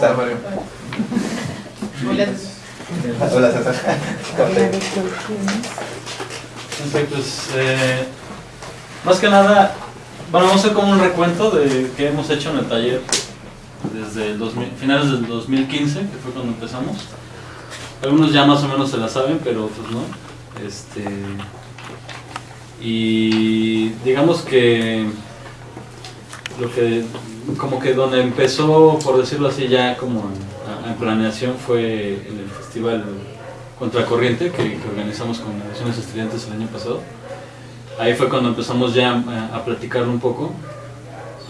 estás, Mario? Hola. Hola, César. Pues, eh, más que nada, bueno, vamos a hacer como un recuento de qué hemos hecho en el taller desde el 2000 finales del 2015, que fue cuando empezamos. Algunos ya más o menos se la saben, pero otros no. Este, y digamos que lo que como que donde empezó, por decirlo así, ya como en, planeación fue en el festival Contracorriente que, que organizamos con Naciones Estudiantes el año pasado. Ahí fue cuando empezamos ya a, a platicarlo un poco.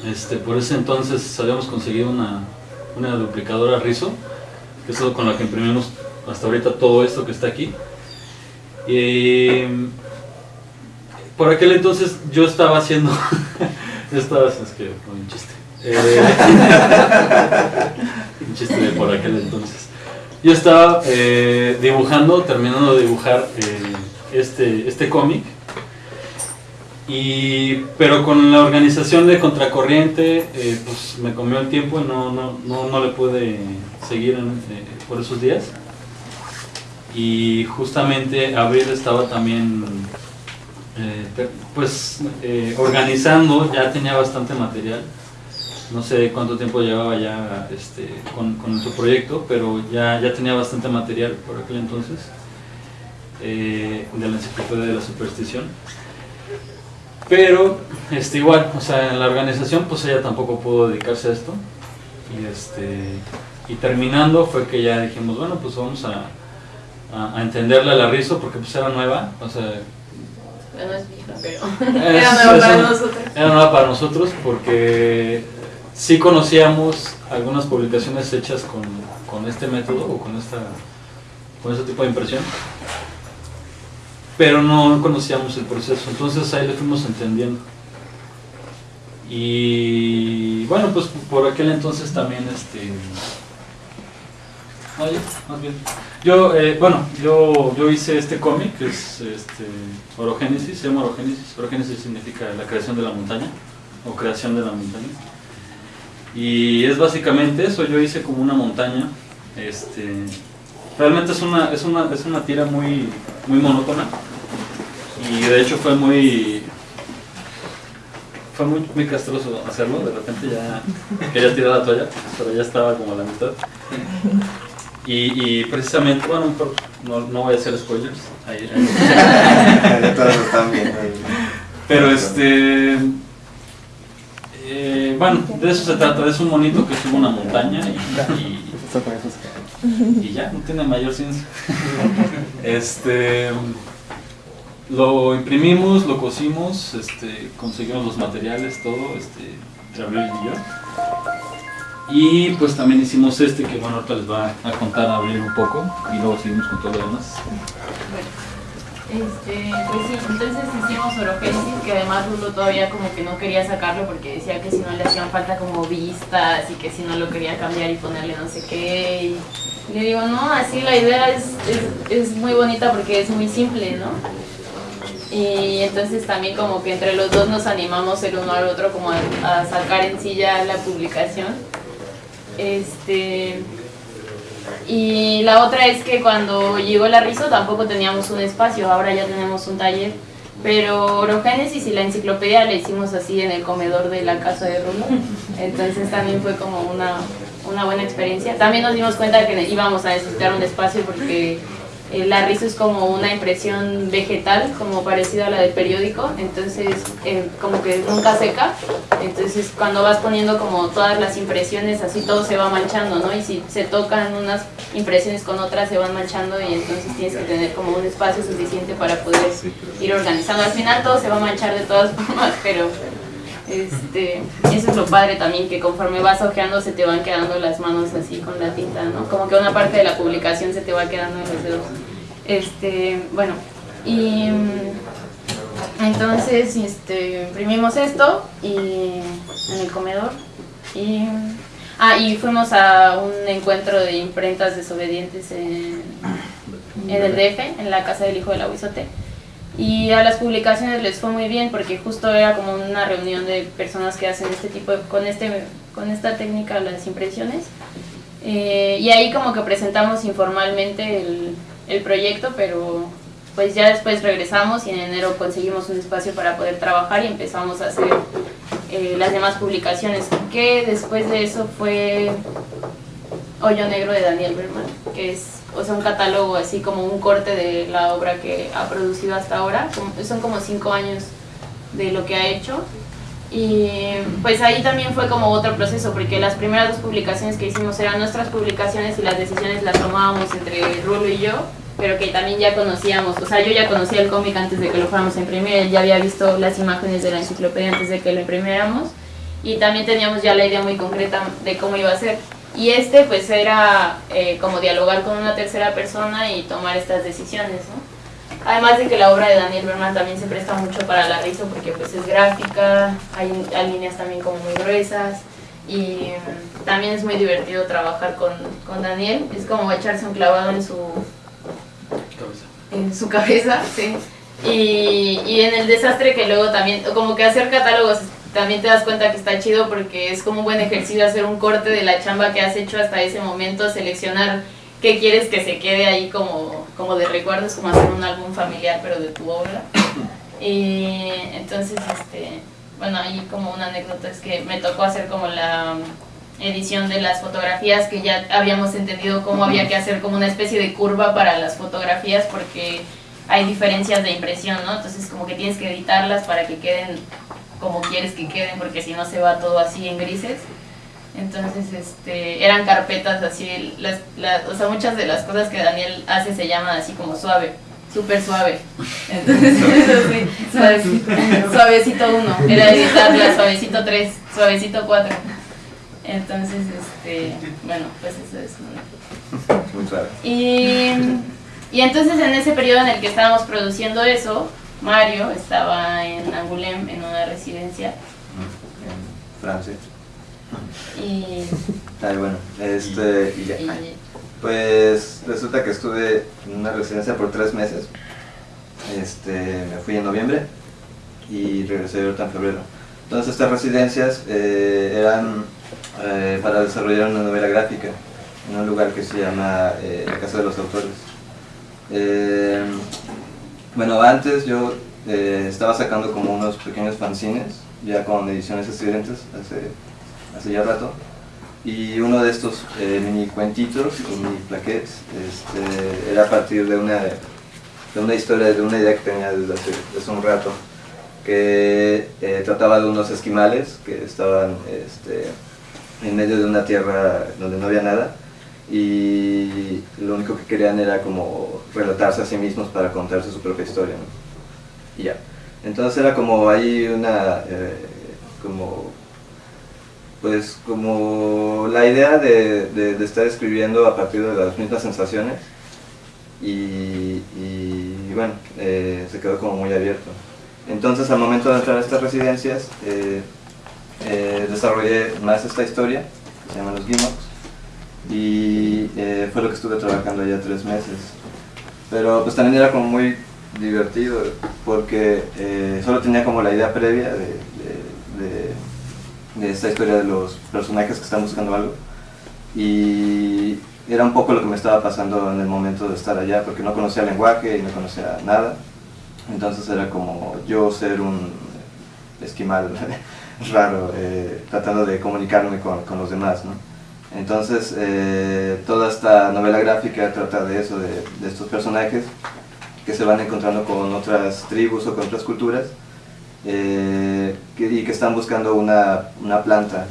Este, por ese entonces habíamos conseguido una, una duplicadora Rizo, que es con la que imprimimos hasta ahorita todo esto que está aquí. Y por aquel entonces yo estaba haciendo, yo estaba, es que un chiste, Eh, un chiste de por aquel entonces. Yo estaba eh, dibujando, terminando de dibujar eh, este, este cómic, y, pero con la organización de Contracorriente, eh, pues me comió el tiempo y no, no, no, no le pude seguir eh, por esos días. Y justamente Abril estaba también pues organizando, ya tenía bastante material. No sé cuánto tiempo llevaba ya este, con, con su proyecto, pero ya, ya tenía bastante material por aquel entonces eh, de la enciclopedia de la superstición. Pero este, igual, o sea, en la organización pues ella tampoco pudo dedicarse a esto. Y, este, y terminando fue que ya dijimos, bueno, pues vamos a, a, a entenderle a la Rizo porque pues era nueva, o sea, Bueno, es vieja, pero es- era nuevo es para nosotros. era nueva para nosotros porque sí conocíamos algunas publicaciones hechas con, con este método o con, esta, con este tipo de impresión, pero no conocíamos el proceso, entonces ahí le fuimos entendiendo. Y bueno, pues por aquel entonces también, este, no, ya, más bien. Yo, eh, bueno, yo, yo hice este cómic, que es este, Orogénesis, se llama Orogénesis. Orogénesis significa la creación de la montaña, o creación de la montaña. Y es básicamente eso, yo hice como una montaña. Este, realmente es una, es una, es una tira muy, muy monótona. Y de hecho fue muy, fue muy, muy castroso hacerlo, de repente ya quería tirar la toalla, pero ya estaba como a la mitad. Y, y precisamente, bueno, no, no voy a hacer spoilers, ahí- ahí- pero este, bueno, de eso se trata, es un monito que sube una montaña y, y, ya, no tiene mayor ciencia. Este, lo imprimimos, lo cosimos, este, conseguimos los materiales, todo, este, entre y yo. Y pues también hicimos este que bueno, ahorita les va a contar a Abril un poco y luego seguimos con todo lo demás. Este, pues sí, entonces hicimos Orogénesis, que además Rulo todavía como que no quería sacarlo porque decía que si no le hacían falta como vistas y que si no lo quería cambiar y ponerle no sé qué. Y le digo, no, así la idea es, es, es muy bonita porque es muy simple, ¿no? Y entonces también como que entre los dos nos animamos el uno al otro como a, a sacar en sí ya la publicación. Este, y la otra es que cuando llegó la Rizo tampoco teníamos un espacio, ahora ya tenemos un taller. Pero Orogénesis y la enciclopedia la hicimos así en el comedor de la casa de Rulo. Entonces también fue como una, una buena experiencia. También nos dimos cuenta que íbamos a necesitar un espacio porque la Rizo es como una impresión vegetal, como parecida a la del periódico. Entonces eh, como que nunca seca. Entonces cuando vas poniendo como todas las impresiones así todo se va manchando, ¿no? Y si se tocan unas impresiones con otras se van manchando y entonces tienes que tener como un espacio suficiente para poder ir organizando. Al final todo se va a manchar de todas formas, pero este, eso es lo padre también, que conforme vas ojeando se te van quedando las manos así con la tinta, ¿no? Como que una parte de la publicación se te va quedando en los dedos. Este, bueno, y mm, entonces este, imprimimos esto y en el comedor y ah y fuimos a un encuentro de imprentas desobedientes en, en el DF en la casa del hijo del aguizote y a las publicaciones les fue muy bien porque justo era como una reunión de personas que hacen este tipo de, con este con esta técnica las impresiones. Eh, y ahí como que presentamos informalmente el, el proyecto, pero pues ya después regresamos y en enero conseguimos un espacio para poder trabajar y empezamos a hacer eh, las demás publicaciones, que después de eso fue Hoyo Negro de Daniel Berman, que es o sea, un catálogo así como un corte de la obra que ha producido hasta ahora, son como cinco años de lo que ha hecho. Y pues ahí también fue como otro proceso, porque las primeras dos publicaciones que hicimos eran nuestras publicaciones y las decisiones las tomábamos entre Rulo y yo, pero que también ya conocíamos, o sea, yo ya conocía el cómic antes de que lo fuéramos a imprimir, ya había visto las imágenes de la enciclopedia antes de que lo imprimiéramos y también teníamos ya la idea muy concreta de cómo iba a ser. Y este pues era eh, como dialogar con una tercera persona y tomar estas decisiones, ¿no? Además de que la obra de Daniel Berman también se presta mucho para la risa porque pues es gráfica, hay, hay líneas también como muy gruesas y mm, también es muy divertido trabajar con, con Daniel, es como echarse un clavado en su en su cabeza, sí. Y, y en el desastre que luego también, como que hacer catálogos también te das cuenta que está chido porque es como un buen ejercicio hacer un corte de la chamba que has hecho hasta ese momento, seleccionar qué quieres que se quede ahí como, como de recuerdos, como hacer un álbum familiar pero de tu obra. Y entonces, este, bueno, ahí como una anécdota es que me tocó hacer como la edición de las fotografías que ya habíamos entendido cómo había que hacer como una especie de curva para las fotografías porque hay diferencias de impresión, ¿no? Entonces como que tienes que editarlas para que queden como quieres que queden porque si no se va todo así en grises. Entonces, este, eran carpetas así, las, o sea, muchas de las cosas que Daniel hace se llaman así como suave, súper suave. Entonces, eso sí, suavecito, suavecito 1, era editarla, suavecito 3, suavecito 4. Entonces, este, bueno, pues eso es. Muy suave. Y, y entonces en ese periodo en el que estábamos produciendo eso, Mario estaba en Angoulême, en una residencia. En Francia. Y, Ay, bueno, este, y ya. Pues resulta que estuve en una residencia por tres meses. Este, me fui en noviembre y regresé ahorita en febrero. Entonces estas residencias eh, eran eh, para desarrollar una novela gráfica en un lugar que se llama eh, la Casa de los Autores. Bueno, antes yo eh, estaba sacando como unos pequeños fanzines, ya con ediciones estudiantes, hace, hace ya rato. Y uno de estos eh, mini cuentitos mini plaquettes este, era a partir de una, de una historia, de una idea que tenía desde hace, desde un rato, que eh, trataba de unos esquimales que estaban este, en medio de una tierra donde no había nada y lo único que querían era como relatarse a sí mismos para contarse su propia historia. Y ya. Entonces era como ahí una, eh, como pues como la idea de, de- estar escribiendo a partir de las mismas sensaciones y, bueno, eh, se quedó como muy abierto. Entonces al momento de entrar a estas residencias eh, eh, desarrollé más esta historia, que se llama Los Gimocs, y eh, fue lo que estuve trabajando ya tres meses. Pero pues también era como muy divertido porque eh, solo tenía como la idea previa de, de- esta historia de los personajes que están buscando algo y era un poco lo que me estaba pasando en el momento de estar allá porque no conocía el lenguaje y no conocía nada entonces era como yo ser un esquimal raro eh, tratando de comunicarme con, con los demás ¿no? Entonces eh, toda esta novela gráfica trata de eso de, estos personajes que se van encontrando con otras tribus o con otras culturas eh, y que están buscando una, una planta.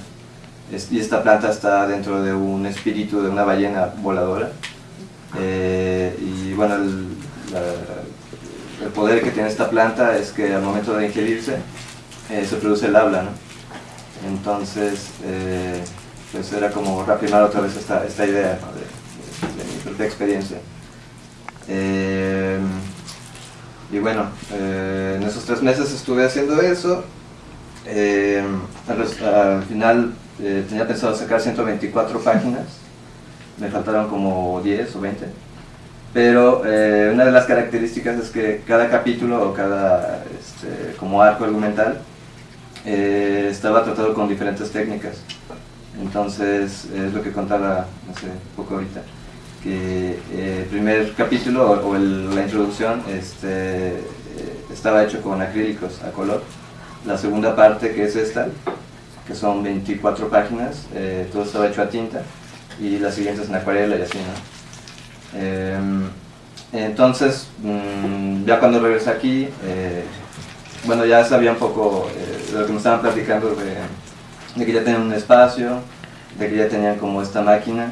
Y esta planta está dentro de un espíritu de una ballena voladora. Eh, y bueno, el, poder que tiene esta planta es que al momento de ingerirse se produce el habla. ¿no? Entonces, pues era como reafirmar otra vez esta, esta idea de, mi propia experiencia. Eh, y bueno, eh, en esos tres meses estuve haciendo eso. Eh, al, final eh, tenía pensado sacar 124 páginas. Me faltaron como 10 o 20. Pero eh, una de las características es que cada capítulo o cada este, como arco argumental estaba tratado con diferentes técnicas. Entonces, es lo que contaba hace poco ahorita, que eh, el primer capítulo o, la introducción este, eh, estaba hecho con acrílicos a color. La segunda parte, que es esta, que son 24 páginas, eh, todo estaba hecho a tinta, y la siguiente es en acuarela y así. Em, entonces, mm, ya cuando regresé aquí, bueno, ya sabía un poco de lo que me estaban platicando de de que ya tenían un espacio, de que ya tenían como esta máquina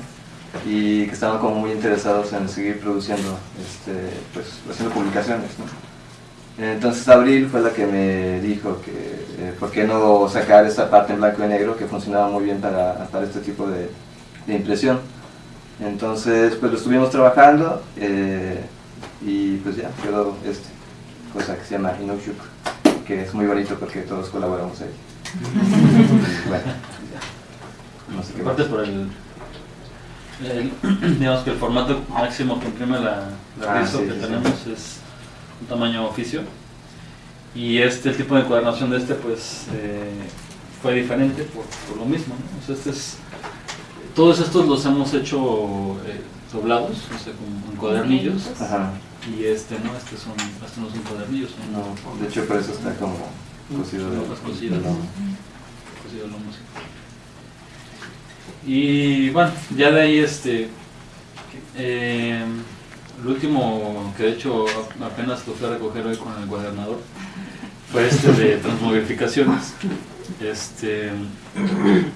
y que estaban como muy interesados en seguir produciendo, este, pues haciendo publicaciones. Entonces Abril fue la que me dijo que eh, por qué no sacar esta parte en blanco y negro que funcionaba muy bien para, para este tipo de, impresión. Entonces pues lo estuvimos trabajando eh, y pues ya quedó esta cosa que se llama Inushuk, que es muy bonito porque todos colaboramos ahí bueno, no sé qué Aparte por el, digamos que el formato máximo que imprime la, la ah, que tenemos es un tamaño oficio. Y este el tipo de encuadernación de este pues eh, fue diferente por, por, lo mismo ¿no? este es, todos estos los hemos hecho eh, doblados o sea, con, cuadernillos. Ajá. y este no este son este no son cuadernillos no, de hecho por eso está como cocido de, cocido, Y bueno, ya de ahí este eh, el último que de hecho apenas lo fui a recoger hoy con el gobernador fue este de transmogrificaciones. Este, en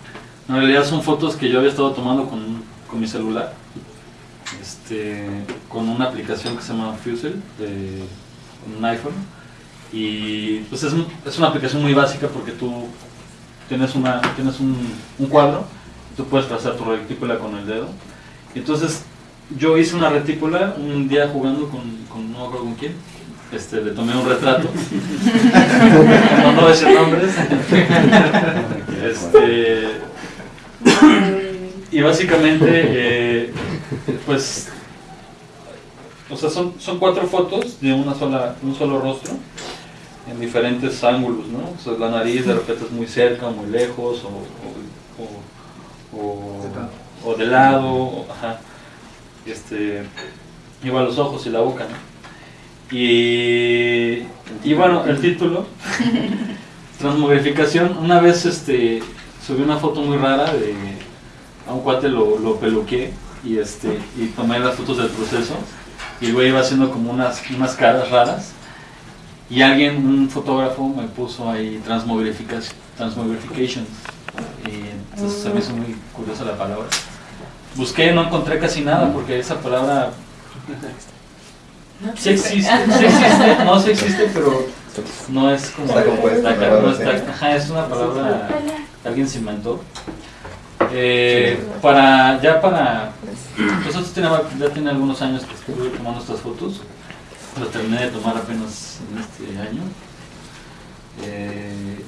realidad son fotos que yo había estado tomando con, con mi celular, este, con una aplicación que se llama Fusel de un iPhone y pues es, es, una aplicación muy básica porque tú tienes, una, tienes un, cuadro, tú puedes trazar tu retícula con el dedo. Entonces yo hice una retícula un día jugando con, con no con quién, este, le tomé un retrato, no, no nombres, este, y básicamente, eh, pues, o sea, son, son cuatro fotos de una sola, un solo rostro, en diferentes ángulos, ¿no? O sea, la nariz de repente es muy cerca, muy lejos, o, o, o, de lado, ajá. Este, igual los ojos y la boca, ¿no? Y, y bueno, el título, Transmogrificación, una vez este, subí una foto muy rara de, a un cuate lo, lo peluqué y, este, y tomé las fotos del proceso y luego iba haciendo como unas, unas caras raras y alguien, un fotógrafo, me puso ahí transmogrification. transmogrification y entonces se me hizo muy curiosa la palabra. Busqué, no encontré casi nada porque esa palabra sí existe, sí existe, no sí existe, pero no es como está compuesta, no está, es una palabra que alguien se inventó. Eh, para, ya para, nosotros ya tiene algunos años que estuve tomando estas fotos lo terminé de tomar apenas en este año. Eh,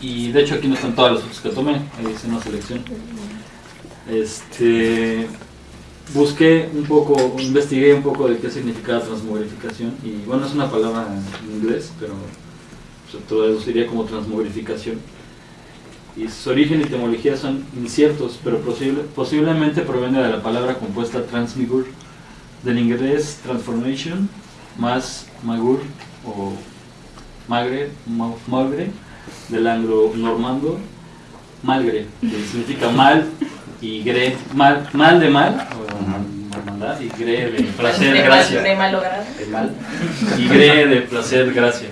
y de hecho aquí no están todas las fotos que tomé, ahí hice una selección. Este, busqué un poco, investigué un poco de qué significaba transmogrificación y bueno, es una palabra en inglés, pero se traduciría como transmogrificación. Y su origen y etimología son inciertos, pero posible, posiblemente proviene de la palabra compuesta transmigur, del inglés transformation, más magur o magre, magre del anglo-normando, malgre, que significa mal y gre, mal, mal de mal, o y gre de placer, gracia. De mal, de mal. Y gre de placer, gracia.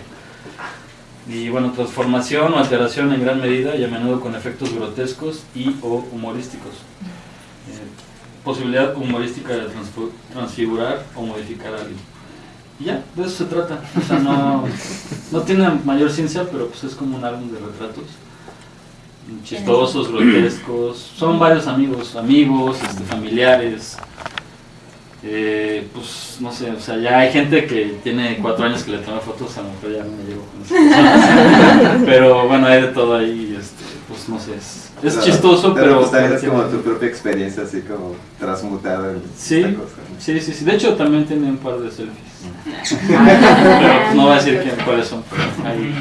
Y bueno, transformación o alteración en gran medida y a menudo con efectos grotescos y o humorísticos. Eh, posibilidad humorística de transfigurar o modificar a ya, de eso se trata. O sea, no, no tiene mayor ciencia, pero pues es como un álbum de retratos. Chistosos, grotescos. Son varios amigos, amigos, este, familiares. Eh, pues no sé, o sea, ya hay gente que tiene cuatro años que le toma fotos, a lo mejor ya no me llevo con eso. Pero bueno, hay de todo ahí, este, pues no sé, es, es chistoso, pero... Pues, también es como tu propia experiencia, así como transmutada en sí, esta cosa. Sí, sí, sí, de hecho también tiene un par de selfies. pero no voy a decir quién, cuáles son, pero ahí...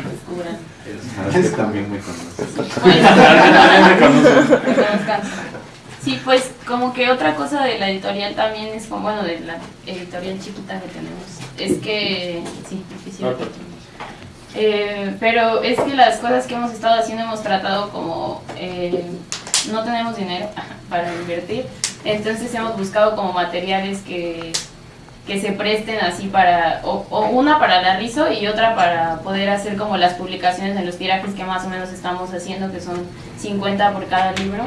es también me conoces. Sí, pues como que otra cosa de la editorial también es como, bueno, de la editorial chiquita que tenemos, es que, sí, difícil. Eh, pero es que las cosas que hemos estado haciendo hemos tratado como, eh, no tenemos dinero para invertir, entonces hemos buscado como materiales que, que se presten así para, o, o, una para la RISO y otra para poder hacer como las publicaciones en los tirajes que más o menos estamos haciendo, que son 50 por cada libro.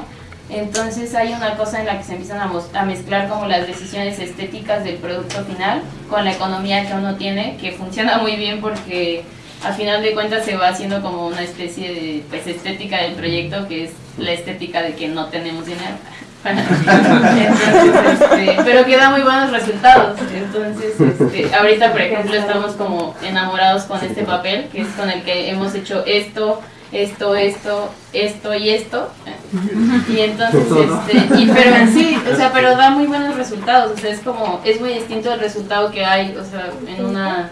Entonces hay una cosa en la que se empiezan a, a, mezclar como las decisiones estéticas del producto final con la economía que uno tiene, que funciona muy bien porque a final de cuentas se va haciendo como una especie de pues, estética del proyecto que es la estética de que no tenemos dinero. Entonces, este, pero que da muy buenos resultados. Entonces, este, ahorita por ejemplo estamos como enamorados con este papel, que es con el que hemos hecho esto, esto, esto, esto y esto. Y entonces, este, y, pero sí, o sea, pero da muy buenos resultados, o sea, es como, es muy distinto el resultado que hay, o sea, en una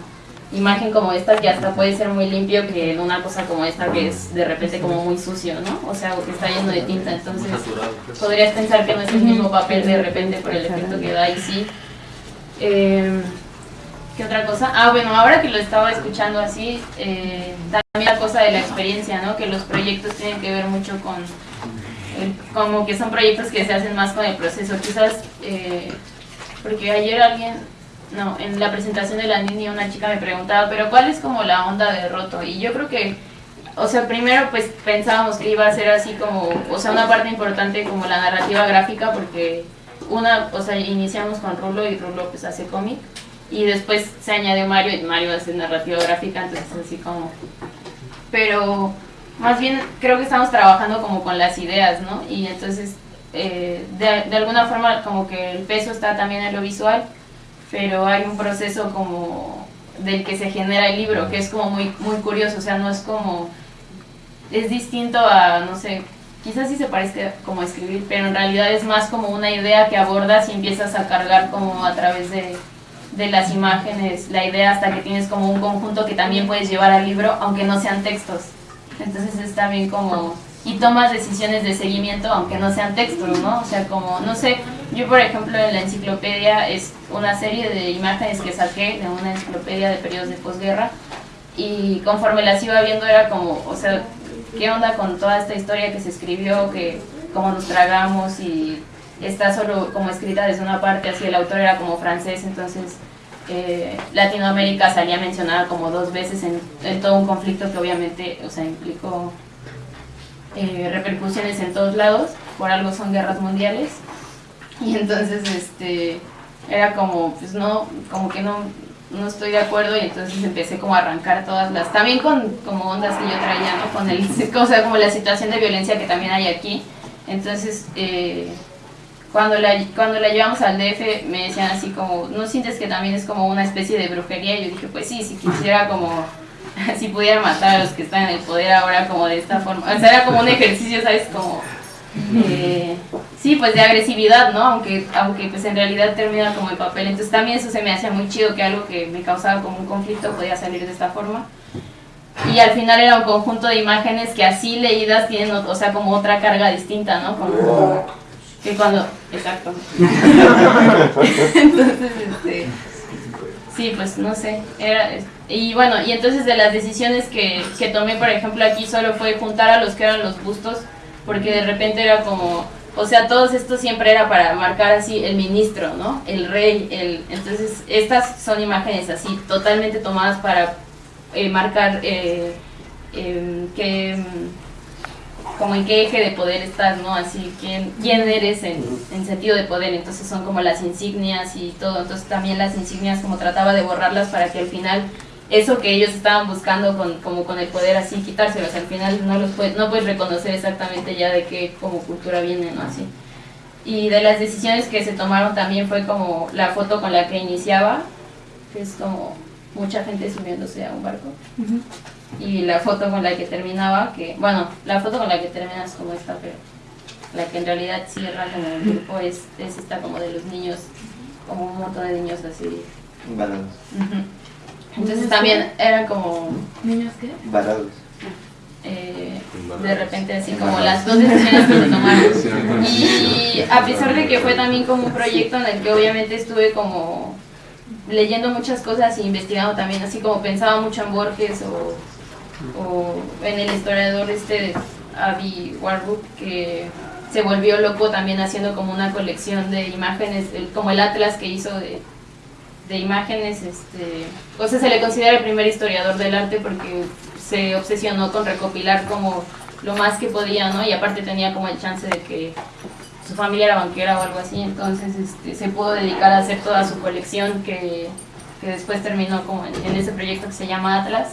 imagen como esta que hasta puede ser muy limpio que en una cosa como esta que es de repente como muy sucio, ¿no? O sea, que está lleno de tinta, entonces podrías pensar que no es el mismo papel de repente por el efecto que da y sí. Eh, ¿Qué otra cosa? Ah, bueno, ahora que lo estaba escuchando así, eh, también la cosa de la experiencia, ¿no? Que los proyectos tienen que ver mucho con, como que son proyectos que se hacen más con el proceso. Quizás, eh, porque ayer alguien, no, en la presentación de la niña una chica me preguntaba, pero ¿cuál es como la onda de roto? Y yo creo que, o sea, primero pues pensábamos que iba a ser así como, o sea, una parte importante como la narrativa gráfica, porque una, o sea, iniciamos con Rulo y Rulo pues hace cómic y después se añadió Mario y Mario hace narrativa gráfica, entonces así como... Pero más bien creo que estamos trabajando como con las ideas, ¿no? Y entonces eh, de, de, alguna forma como que el peso está también en lo visual, pero hay un proceso como del que se genera el libro, que es como muy, muy curioso, o sea, no es como... Es distinto a, no sé, quizás sí se parezca como escribir, pero en realidad es más como una idea que abordas y empiezas a cargar como a través de de las imágenes, la idea hasta que tienes como un conjunto que también puedes llevar al libro, aunque no sean textos. Entonces es también como... Y tomas decisiones de seguimiento, aunque no sean textos, ¿no? O sea, como, no sé, yo por ejemplo en la enciclopedia es una serie de imágenes que saqué de una enciclopedia de periodos de posguerra y conforme las iba viendo era como, o sea, ¿qué onda con toda esta historia que se escribió, que cómo nos tragamos y está solo como escrita desde una parte, así el autor era como francés, entonces eh, Latinoamérica salía mencionada como dos veces en, todo un conflicto que obviamente, o sea, implicó eh, repercusiones en todos lados, por algo son guerras mundiales, y entonces este era como, pues no, como que no, no estoy de acuerdo y entonces empecé como a arrancar todas las, también con como ondas que yo traía, ¿no? Con el, o como la situación de violencia que también hay aquí, entonces... Eh, cuando la, cuando la llevamos al DF me decían así como, ¿no sientes que también es como una especie de brujería? Y yo dije, pues sí, si quisiera como, si pudiera matar a los que están en el poder ahora como de esta forma. O sea, era como un ejercicio, ¿sabes? Como, eh, sí, pues de agresividad, ¿no? Aunque, aunque pues en realidad termina como el papel. Entonces también eso se me hacía muy chido, que algo que me causaba como un conflicto podía salir de esta forma. Y al final era un conjunto de imágenes que así leídas tienen, o sea, como otra carga distinta, ¿no? Que cuando, exacto. entonces, este, sí, pues no sé, era, y bueno, y entonces de las decisiones que, que tomé, por ejemplo, aquí solo fue juntar a los que eran los bustos, porque de repente era como, o sea, todos estos siempre era para marcar así el ministro, ¿no? El rey, el, entonces estas son imágenes así, totalmente tomadas para eh, marcar eh, eh, que como en qué eje de poder estás, ¿no? Así, quién, quién eres en, en, sentido de poder. Entonces son como las insignias y todo. Entonces también las insignias como trataba de borrarlas para que al final eso que ellos estaban buscando con, como con el poder así quitárselos. Al final no los puedes, no puedes reconocer exactamente ya de qué como cultura viene, ¿no? Así. Y de las decisiones que se tomaron también fue como la foto con la que iniciaba, que es como mucha gente subiéndose a un barco. Y la foto con la que terminaba, que, bueno, la foto con la que terminas como esta, pero la que en realidad cierra con el grupo es, es esta como de los niños, como un montón de niños así. Varados. Entonces también eran como... ¿Niños qué? Varados. eh, de repente así como las dos decisiones que se tomaron. Y a pesar de que fue también como un proyecto en el que obviamente estuve como leyendo muchas cosas e investigando también, así como pensaba mucho en Borges o, o en el historiador este Avi Warburg que se volvió loco también haciendo como una colección de imágenes, como el atlas que hizo de, de imágenes, este, o sea, se le considera el primer historiador del arte porque se obsesionó con recopilar como lo más que podía, ¿no? Y aparte tenía como el chance de que su familia era banquera o algo así, entonces este, se pudo dedicar a hacer toda su colección que, que después terminó como en, en, ese proyecto que se llama Atlas.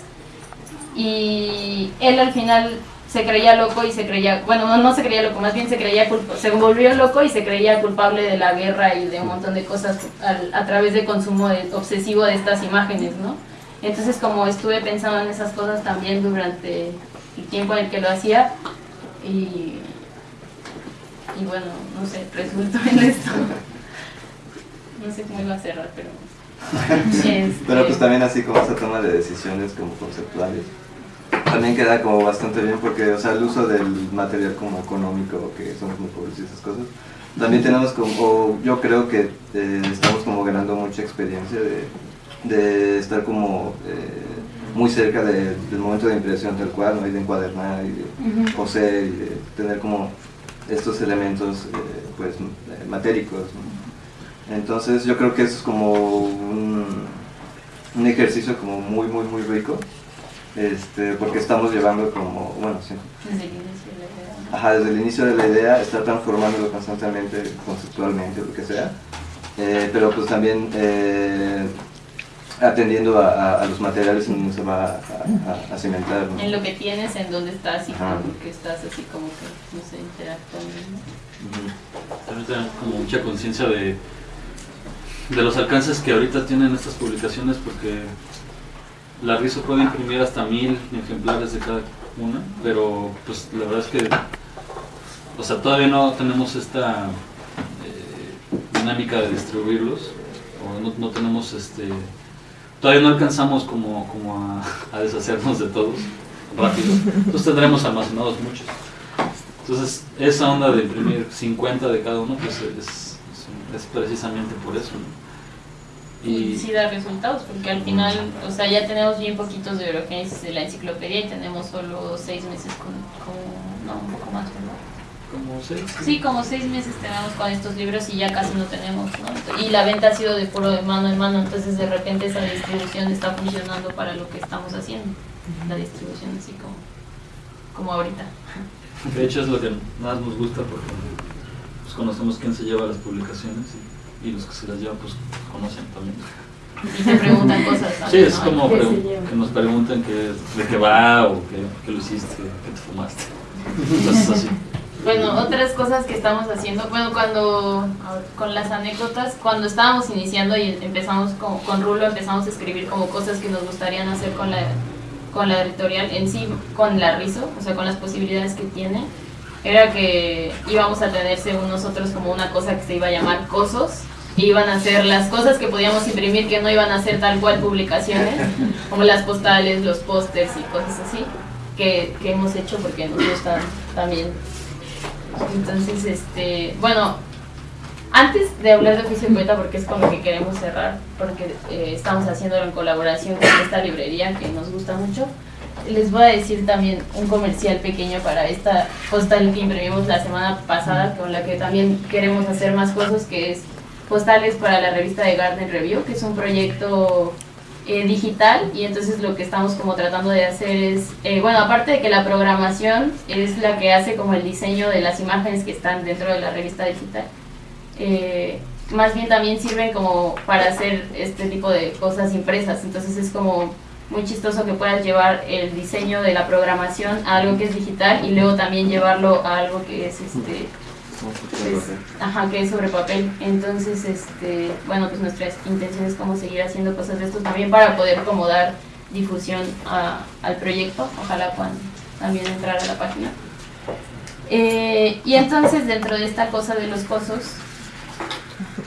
Y él al final se creía loco y se creía, bueno, no, no se creía loco, más bien se creía se volvió loco y se creía culpable de la guerra y de un montón de cosas a, a través de consumo de, obsesivo de estas imágenes, ¿no? Entonces como estuve pensando en esas cosas también durante el tiempo en el que lo hacía y, y bueno, no sé, resultó en esto. No sé cómo iba a cerrar, pero... Este... Pero pues también así como esa toma de decisiones como conceptuales también queda como bastante bien porque, o sea, el uso del material como económico, que somos muy pobres y esas cosas, también tenemos como, yo creo que eh, estamos como ganando mucha experiencia de, de estar como eh, muy cerca de, del momento de impresión tal cual, ¿no? y de encuadernar y de uh -huh. coser y de tener como estos elementos eh, pues matéricos. ¿no? Entonces yo creo que eso es como un, un ejercicio como muy, muy, muy rico este, porque estamos llevando como, bueno, sí. Desde el inicio de la idea. Ajá, desde el inicio de la idea, estar transformándolo constantemente, conceptualmente, lo que sea, eh, pero pues también eh, atendiendo a, a, a, los materiales en donde se va a, a cimentar. ¿no? En lo que tienes, en dónde estás y con lo que estás así como que, no sé, interactuando. ¿no? También tener como mucha conciencia de, de los alcances que ahorita tienen estas publicaciones porque la RISO puede imprimir hasta mil ejemplares de cada una, pero pues la verdad es que, o sea, todavía no tenemos esta eh, dinámica de distribuirlos, o no, tenemos este, todavía no alcanzamos como, como a, deshacernos de todos rápido, entonces tendremos almacenados muchos. Entonces, esa onda de imprimir 50 de cada uno, pues es, precisamente por eso. Y sí da resultados, porque al final, o sea, ya tenemos bien poquitos de Eurogénesis de la enciclopedia y tenemos solo seis meses con, con no, un poco más, ¿verdad? ¿Como seis? Sí, como seis meses tenemos con estos libros y ya casi no tenemos, ¿no? Y la venta ha sido de puro de mano en mano, entonces de repente esa distribución está funcionando para lo que estamos haciendo, la distribución así como, como ahorita. De hecho es lo que más nos gusta porque pues, conocemos quién se lleva las publicaciones y y los que se las llevan pues conocen también. Y te preguntan cosas también, Sí, es ¿no? como ¿Qué se que nos preguntan que, de qué va o qué, qué lo hiciste, qué te fumaste. Entonces así. Bueno, otras cosas que estamos haciendo, bueno, cuando, con las anécdotas, cuando estábamos iniciando y empezamos con, con Rulo, empezamos a escribir como cosas que nos gustarían hacer con la, con la editorial en sí, con la RISO, o sea, con las posibilidades que tiene, era que íbamos a tener según nosotros como una cosa que se iba a llamar COSOS, y iban a ser las cosas que podíamos imprimir que no iban a ser tal cual publicaciones, como las postales, los pósters y cosas así, que, que hemos hecho porque nos gustan también. Entonces, este, bueno, antes de hablar de oficio poeta, porque es con lo que queremos cerrar, porque eh, estamos haciéndolo en colaboración con esta librería que nos gusta mucho, les voy a decir también un comercial pequeño para esta postal que imprimimos la semana pasada, con la que también queremos hacer más cosas, que es postales para la revista de Garden Review, que es un proyecto eh, digital y entonces lo que estamos como tratando de hacer es, eh, bueno, aparte de que la programación es la que hace como el diseño de las imágenes que están dentro de la revista digital, eh, más bien también sirven como para hacer este tipo de cosas impresas, entonces es como muy chistoso que puedas llevar el diseño de la programación a algo que es digital y luego también llevarlo a algo que es este pues, ajá, que es sobre papel. Entonces, este, bueno, pues nuestra intención es como seguir haciendo cosas de esto también para poder como dar difusión a, al proyecto. Ojalá puedan también entrar a la página. Eh, y entonces, dentro de esta cosa de los cosos,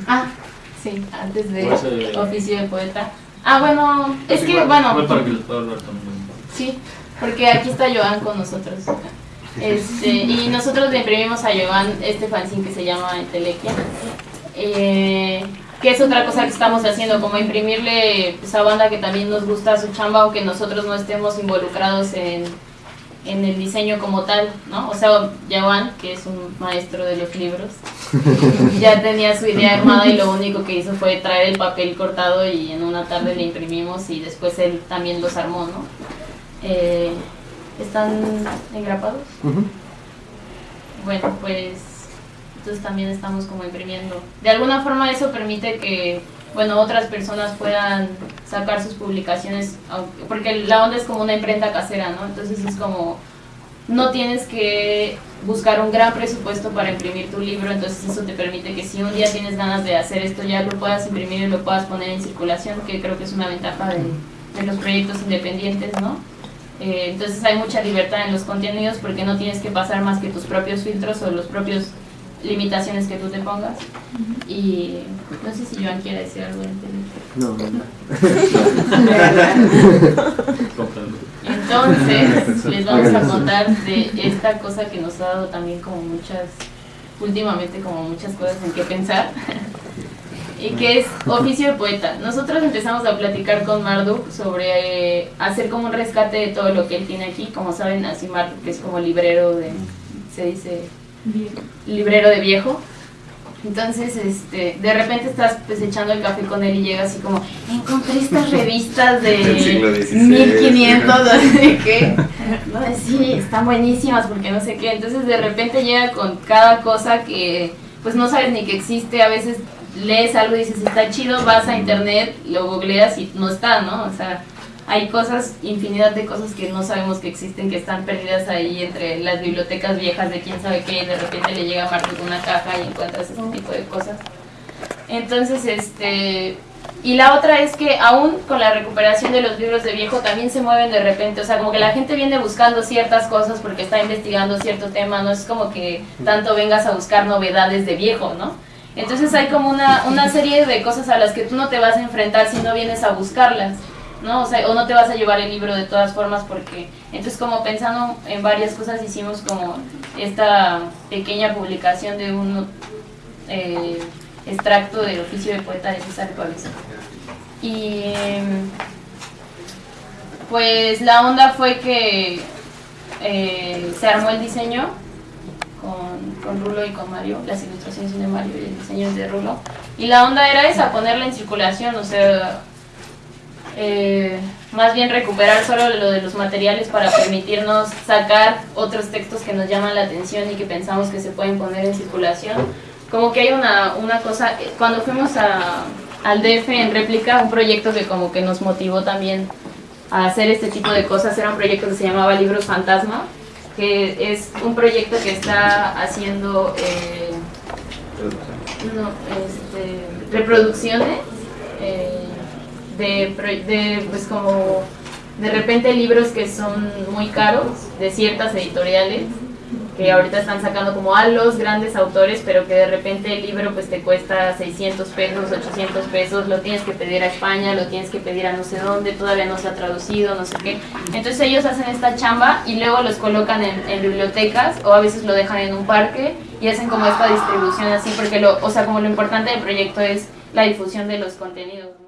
ah, sí, antes de oficio de poeta. Ah, bueno, es Así que, igual- bueno, igual para que les pueda hablar también. sí, porque aquí está Joan con nosotros. Este, y nosotros le imprimimos a Joan este fanzine que se llama Entelequia. Eh, que es otra cosa que estamos haciendo, como imprimirle esa banda que también nos gusta su chamba, aunque nosotros no estemos involucrados en, en el diseño como tal, ¿no? O sea, Joan, que es un maestro de los libros, ya tenía su idea armada y lo único que hizo fue traer el papel cortado y en una tarde le imprimimos y después él también los armó, ¿no? Eh, ¿Están engrapados? Bueno, pues entonces también estamos como imprimiendo. De alguna forma eso permite que, bueno, otras personas puedan sacar sus publicaciones, porque la onda es como una imprenta casera, ¿no? Entonces es como, no tienes que buscar un gran presupuesto para imprimir tu libro, entonces eso te permite que si un día tienes ganas de hacer esto ya lo puedas imprimir y lo puedas poner en circulación, que creo que es una ventaja de, de los proyectos independientes, ¿no? Eh, entonces hay mucha libertad en los contenidos porque no tienes que pasar más que tus propios filtros o los propios limitaciones que tú te pongas. Y no sé si Joan quiere decir algo No, no. Entonces, les vamos a contar de esta cosa que nos ha dado también como muchas, últimamente como muchas cosas en que pensar. y que es oficio de poeta. Nosotros empezamos a platicar con Marduk sobre eh, hacer como un rescate de todo lo que él tiene aquí. Como saben, así Marduk es como librero de, se dice, librero de viejo. Entonces, este, de repente estás pues echando el café con él y llega así como, encontré estas revistas de 1500, así que, no, sí, están buenísimas porque no sé qué. Entonces, de repente llega con cada cosa que pues no sabes ni que existe, a veces lees algo y dices, está chido, vas a internet, lo googleas y no está, ¿no? O sea, hay cosas, infinidad de cosas que no sabemos que existen, que están perdidas ahí entre las bibliotecas viejas de quién sabe qué, y de repente le llega a con una caja y encuentras ese tipo de cosas. Entonces, este... Y la otra es que aún con la recuperación de los libros de viejo también se mueven de repente, o sea, como que la gente viene buscando ciertas cosas porque está investigando cierto tema, no es como que tanto vengas a buscar novedades de viejo, ¿no? Entonces hay como una, una serie de cosas a las que tú no te vas a enfrentar si no vienes a buscarlas. ¿No? O, sea, o no te vas a llevar el libro de todas formas porque, entonces como pensando en varias cosas hicimos como esta pequeña publicación de un eh, extracto del oficio de poeta de César Pavés. Y pues la onda fue que eh, se armó el diseño con, con, Rulo y con Mario, las ilustraciones son de Mario y el diseño es de Rulo. Y la onda era esa, ponerla en circulación, o sea, eh, más bien recuperar solo lo de los materiales para permitirnos sacar otros textos que nos llaman la atención y que pensamos que se pueden poner en circulación. Como que hay una, una cosa, cuando fuimos a, al DF en réplica, un proyecto que como que nos motivó también a hacer este tipo de cosas, era un proyecto que se llamaba Libros Fantasma, que es un proyecto que está haciendo eh, no, este, reproducciones eh, de, de, pues como de repente libros que son muy caros de ciertas editoriales que ahorita están sacando como a los grandes autores, pero que de repente el libro pues te cuesta 600 pesos, 800 pesos, lo tienes que pedir a España, lo tienes que pedir a no sé dónde, todavía no se ha traducido, no sé qué. Entonces ellos hacen esta chamba y luego los colocan en, en bibliotecas o a veces lo dejan en un parque y hacen como esta distribución así, porque lo, o sea, como lo importante del proyecto es la difusión de los contenidos.